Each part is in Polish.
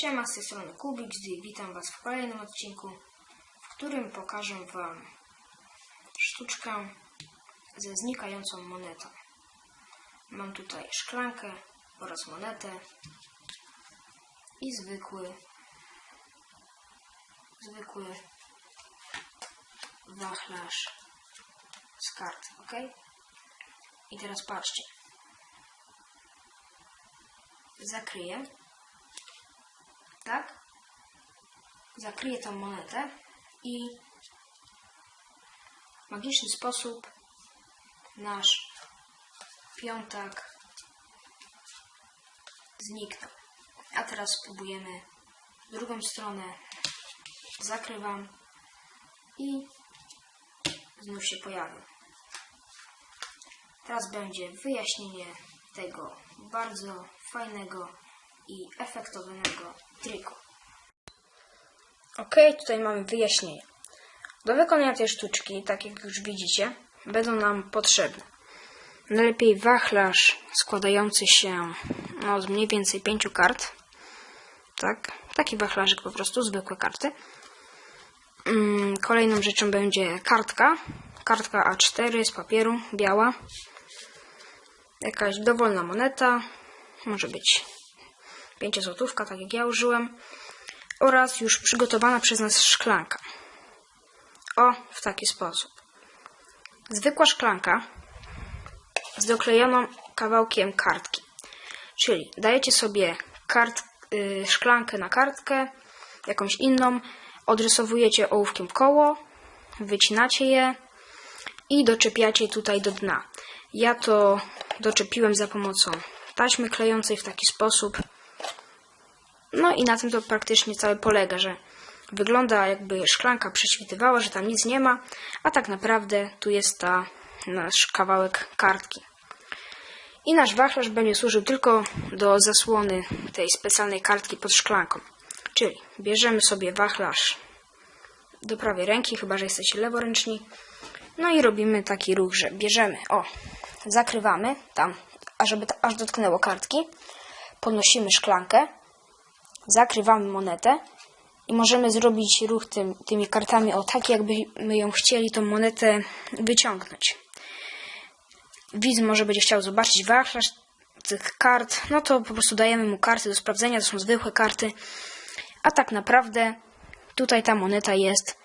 Siema, z tej strony Kubik, i witam Was w kolejnym odcinku, w którym pokażę Wam sztuczkę ze znikającą monetą. Mam tutaj szklankę oraz monetę i zwykły, zwykły wachlarz z kart, ok? I teraz patrzcie. Zakryję tak? Zakryję tą monetę i w magiczny sposób nasz piątak zniknął. A teraz spróbujemy drugą stronę. Zakrywam i znów się pojawił. Teraz będzie wyjaśnienie tego bardzo fajnego i efektownego triku. Ok, tutaj mamy wyjaśnienie. Do wykonania tej sztuczki, tak jak już widzicie, będą nam potrzebne najlepiej wachlarz składający się no, z mniej więcej pięciu kart. Tak, taki wachlarzyk po prostu, zwykłe karty. Mm, Kolejną rzeczą będzie kartka. Kartka A4 z papieru, biała. Jakaś dowolna moneta. Może być 5 złotówka, tak jak ja użyłem. Oraz już przygotowana przez nas szklanka. O, w taki sposób. Zwykła szklanka z doklejoną kawałkiem kartki. Czyli dajecie sobie kart, yy, szklankę na kartkę, jakąś inną, odrysowujecie ołówkiem koło, wycinacie je i doczepiacie tutaj do dna. Ja to doczepiłem za pomocą taśmy klejącej w taki sposób. No i na tym to praktycznie całe polega, że wygląda jakby szklanka prześwitywała, że tam nic nie ma, a tak naprawdę tu jest ta nasz kawałek kartki. I nasz wachlarz będzie służył tylko do zasłony tej specjalnej kartki pod szklanką. Czyli bierzemy sobie wachlarz do prawej ręki, chyba że jesteście leworęczni. No i robimy taki ruch, że bierzemy, o, zakrywamy tam, ażeby aż dotknęło kartki. Podnosimy szklankę, zakrywamy monetę i możemy zrobić ruch tym, tymi kartami o tak, jakbyśmy ją chcieli tą monetę wyciągnąć. Widz może będzie chciał zobaczyć wachlarz tych kart, no to po prostu dajemy mu karty do sprawdzenia, to są zwykłe karty, a tak naprawdę tutaj ta moneta jest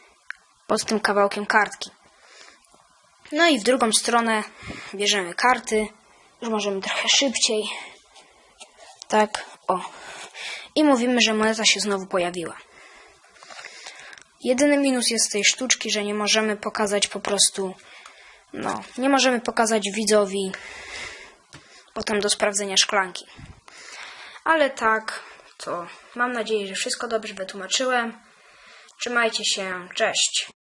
pod tym kawałkiem kartki. No i w drugą stronę bierzemy karty, już możemy trochę szybciej, tak, o. I mówimy, że moneta się znowu pojawiła. Jedyny minus jest tej sztuczki, że nie możemy pokazać po prostu no, nie możemy pokazać widzowi potem do sprawdzenia szklanki. Ale tak, to mam nadzieję, że wszystko dobrze wytłumaczyłem. Trzymajcie się, cześć.